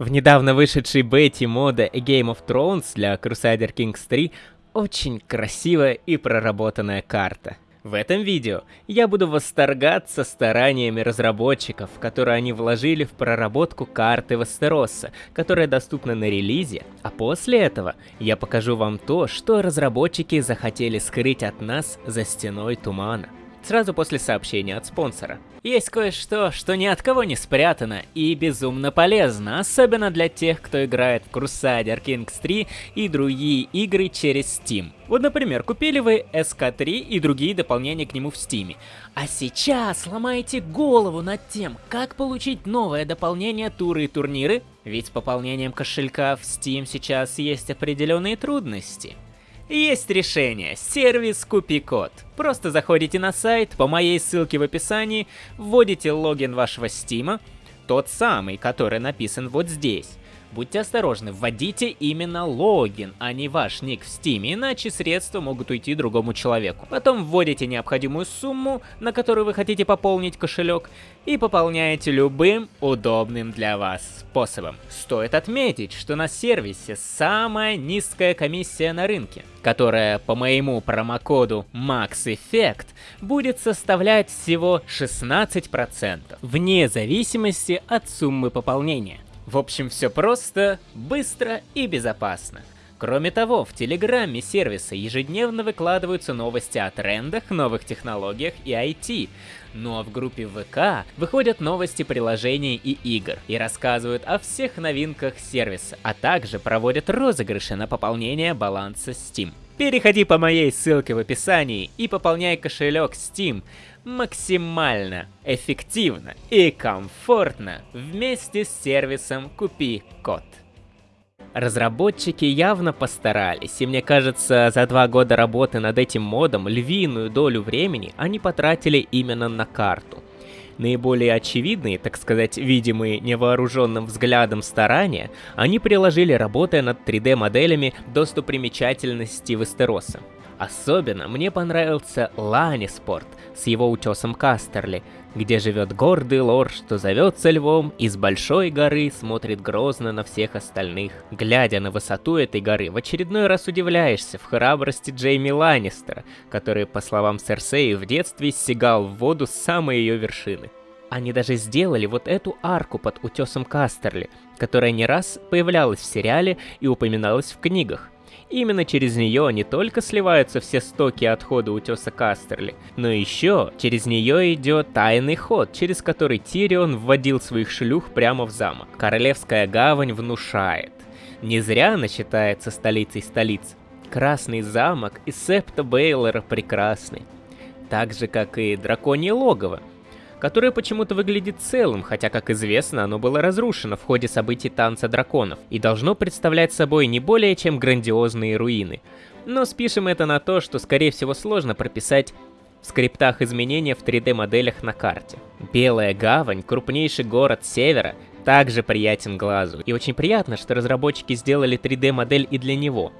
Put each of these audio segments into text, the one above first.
В недавно вышедшей бете мода Game of Thrones для Crusader Kings 3 очень красивая и проработанная карта. В этом видео я буду восторгаться стараниями разработчиков, которые они вложили в проработку карты Вестероса, которая доступна на релизе, а после этого я покажу вам то, что разработчики захотели скрыть от нас за стеной тумана сразу после сообщения от спонсора. Есть кое-что, что ни от кого не спрятано и безумно полезно, особенно для тех, кто играет в Crusader Kings 3 и другие игры через Steam. Вот, например, купили вы SK3 и другие дополнения к нему в Steam. А сейчас ломаете голову над тем, как получить новое дополнение туры и турниры, ведь с пополнением кошелька в Steam сейчас есть определенные трудности. Есть решение, сервис Купи-код. Просто заходите на сайт по моей ссылке в описании, вводите логин вашего стима, тот самый, который написан вот здесь. Будьте осторожны, вводите именно логин, а не ваш ник в Steam, иначе средства могут уйти другому человеку. Потом вводите необходимую сумму, на которую вы хотите пополнить кошелек, и пополняете любым удобным для вас способом. Стоит отметить, что на сервисе самая низкая комиссия на рынке, которая по моему промокоду MaxEffect будет составлять всего 16%, вне зависимости от суммы пополнения. В общем, все просто, быстро и безопасно. Кроме того, в Телеграме сервиса ежедневно выкладываются новости о трендах, новых технологиях и IT. Ну а в группе ВК выходят новости приложений и игр и рассказывают о всех новинках сервиса, а также проводят розыгрыши на пополнение баланса Steam. Переходи по моей ссылке в описании и пополняй кошелек Steam максимально эффективно и комфортно вместе с сервисом «Купи код». Разработчики явно постарались, и мне кажется, за два года работы над этим модом львиную долю времени они потратили именно на карту. Наиболее очевидные, так сказать, видимые невооруженным взглядом старания, они приложили, работая над 3D-моделями достопримечательности Вестероса. Особенно мне понравился Ланиспорт с его утесом Кастерли, где живет гордый лор, что зовется львом и с большой горы смотрит грозно на всех остальных. Глядя на высоту этой горы, в очередной раз удивляешься в храбрости Джейми Ланнистера, который, по словам Серсеи, в детстве стегал в воду с самой ее вершины. Они даже сделали вот эту арку под утесом Кастерли, которая не раз появлялась в сериале и упоминалась в книгах. Именно через нее не только сливаются все стоки отхода утеса Кастерли, но еще через нее идет тайный ход, через который Тирион вводил своих шлюх прямо в замок. Королевская гавань внушает. Не зря она считается столицей столиц. Красный замок и Септа Бейлора прекрасный. Так же, как и Драконье логово, которое почему-то выглядит целым, хотя, как известно, оно было разрушено в ходе событий Танца Драконов и должно представлять собой не более чем грандиозные руины. Но спишем это на то, что скорее всего сложно прописать в скриптах изменения в 3D-моделях на карте. Белая гавань, крупнейший город севера, также приятен глазу. И очень приятно, что разработчики сделали 3D-модель и для него.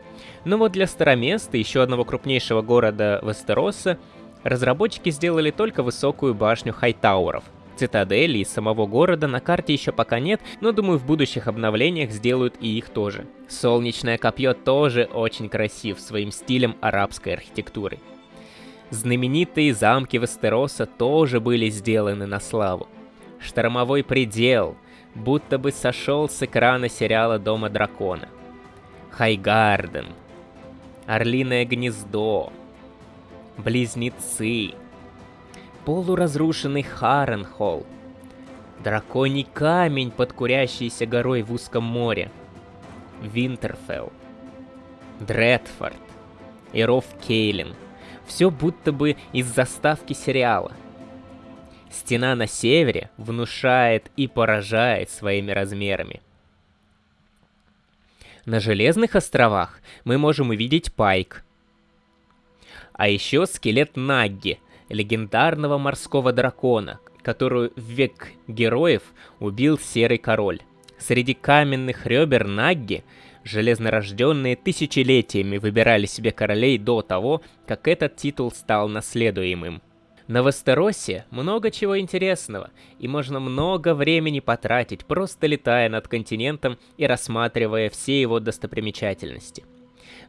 Но вот для Староместа, еще одного крупнейшего города Вестероса, Разработчики сделали только высокую башню Хайтауэров. Цитадели и самого города на карте еще пока нет, но думаю в будущих обновлениях сделают и их тоже. Солнечное копье тоже очень красив своим стилем арабской архитектуры. Знаменитые замки Вестероса тоже были сделаны на славу. Штормовой предел, будто бы сошел с экрана сериала Дома Дракона. Хайгарден, Орлиное гнездо, Близнецы. Полуразрушенный Харенхолл. Драконий камень под курящейся горой в узком море. Винтерфелл. Дредфорд. И Ров Кейлин. Все будто бы из заставки сериала. Стена на севере внушает и поражает своими размерами. На Железных островах мы можем увидеть Пайк, а еще скелет Нагги, легендарного морского дракона, которую в век героев убил Серый Король. Среди каменных ребер Нагги железнорожденные тысячелетиями выбирали себе королей до того, как этот титул стал наследуемым. На Вестеросе много чего интересного, и можно много времени потратить, просто летая над континентом и рассматривая все его достопримечательности.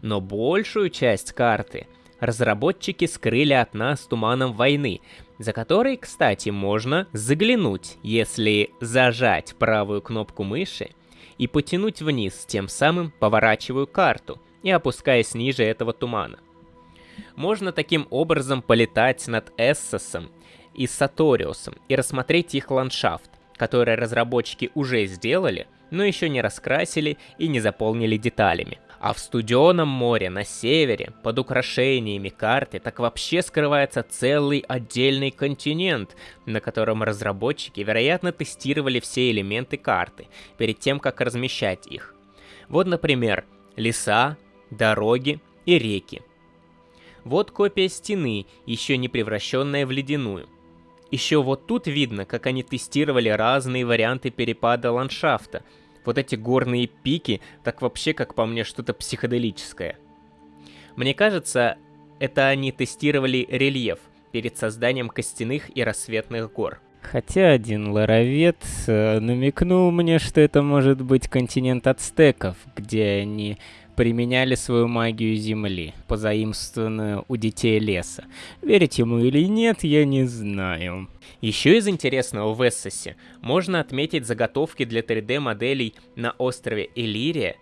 Но большую часть карты разработчики скрыли от нас туманом войны, за который, кстати, можно заглянуть, если зажать правую кнопку мыши и потянуть вниз, тем самым поворачиваю карту и опускаясь ниже этого тумана. Можно таким образом полетать над Эссосом и Саториусом и рассмотреть их ландшафт, который разработчики уже сделали, но еще не раскрасили и не заполнили деталями. А в студеном море на севере, под украшениями карты, так вообще скрывается целый отдельный континент, на котором разработчики, вероятно, тестировали все элементы карты, перед тем, как размещать их. Вот, например, леса, дороги и реки. Вот копия стены, еще не превращенная в ледяную. Еще вот тут видно, как они тестировали разные варианты перепада ландшафта. Вот эти горные пики, так вообще, как по мне, что-то психоделическое. Мне кажется, это они тестировали рельеф перед созданием костяных и рассветных гор. Хотя один ларовед э, намекнул мне, что это может быть континент ацтеков, где они применяли свою магию Земли, позаимствованную у детей леса. Верить ему или нет, я не знаю. Еще из интересного в Эссосе можно отметить заготовки для 3D-моделей на острове Элирия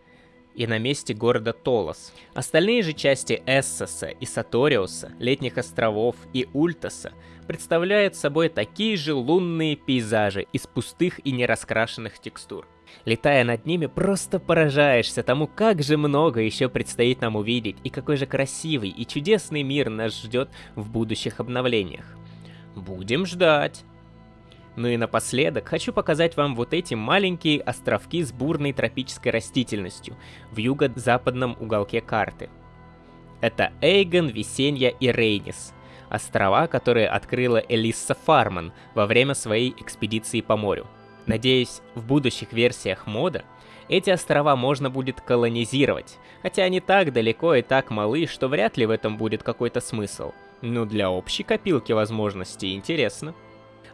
и на месте города Толос. Остальные же части Эссоса и Саториуса, Летних островов и Ультаса представляют собой такие же лунные пейзажи из пустых и нераскрашенных текстур. Летая над ними, просто поражаешься тому, как же много еще предстоит нам увидеть, и какой же красивый и чудесный мир нас ждет в будущих обновлениях. Будем ждать. Ну и напоследок хочу показать вам вот эти маленькие островки с бурной тропической растительностью в юго-западном уголке карты. Это Эйгон, Висенья и Рейнис, острова, которые открыла Элисса Фарман во время своей экспедиции по морю. Надеюсь, в будущих версиях мода эти острова можно будет колонизировать, хотя они так далеко и так малы, что вряд ли в этом будет какой-то смысл. Но для общей копилки возможностей интересно.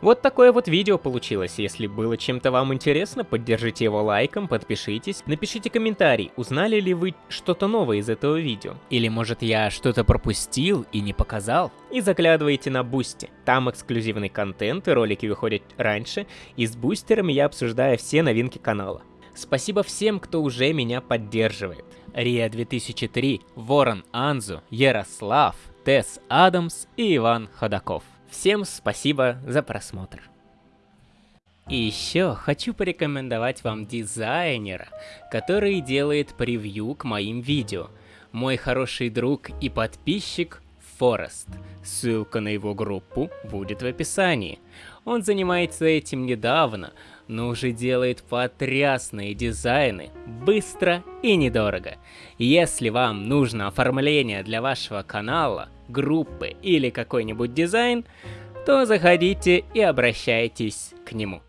Вот такое вот видео получилось. Если было чем-то вам интересно, поддержите его лайком, подпишитесь, напишите комментарий, узнали ли вы что-то новое из этого видео. Или может я что-то пропустил и не показал. И заглядывайте на Boosty. Там эксклюзивный контент и ролики выходят раньше, и с бустерами я обсуждаю все новинки канала. Спасибо всем, кто уже меня поддерживает. Рия 2003, Ворон Анзу, Ярослав, Тесс Адамс и Иван Ходаков. Всем спасибо за просмотр. И еще хочу порекомендовать вам дизайнера, который делает превью к моим видео. Мой хороший друг и подписчик Форест. Ссылка на его группу будет в описании. Он занимается этим недавно, но уже делает потрясные дизайны, быстро и недорого. Если вам нужно оформление для вашего канала, группы или какой-нибудь дизайн, то заходите и обращайтесь к нему.